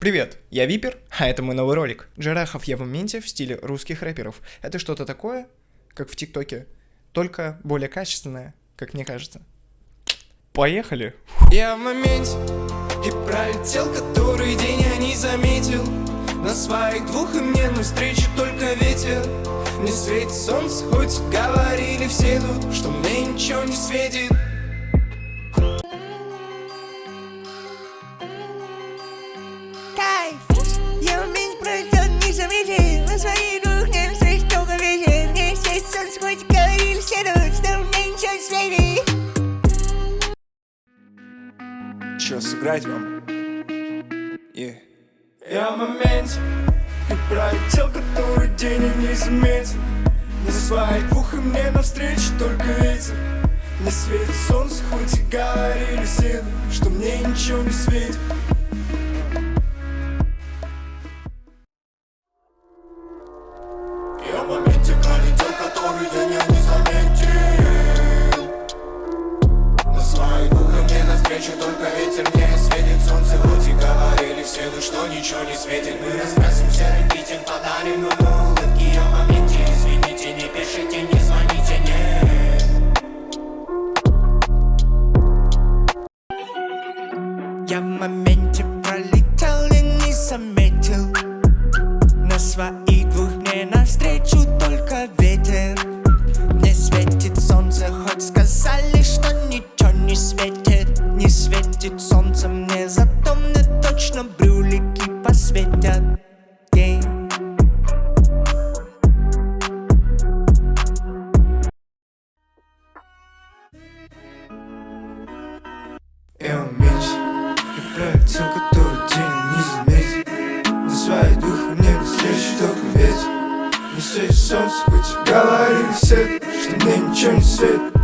Привет, я Випер, а это мой новый ролик. Джарахов я в моменте в стиле русских рэперов. Это что-то такое, как в ТикТоке, только более качественное, как мне кажется. Поехали! Я в моменте и пролетел который день я не заметил На своих двух и мне навстречу только ветер Не светит солнце, хоть говорили все тут Что мне ничего не светит заметил На своих двух не встреч только ветер Не светит солнце, хоть говорили все тут Что мне ничего не светит Чё, сыграть вам? Yeah. Я в моменте И пролетел который день и не заметил На своих двух и мне навстречу только ветер Не светит солнце, хоть и говорили все Что мне ничего не светит моменте пролетел, который я не заметил На своей духе мне навстречу только ветер Мне светит солнце, хоть и говорили все Ну что ничего не светит Мы раскрасим серый питер, подарим ему улыбки в моменте, извините, не пишите, не звоните, нет Я в моменте пролетел и не заметил светит солнце мне, зато мне точно брюлики посветят. Yeah. Я в моменте И пролетел, который день не заметил На своей духе мне навстречу только ветер. Не солнце, хоть говорили все Что мне ничего не светит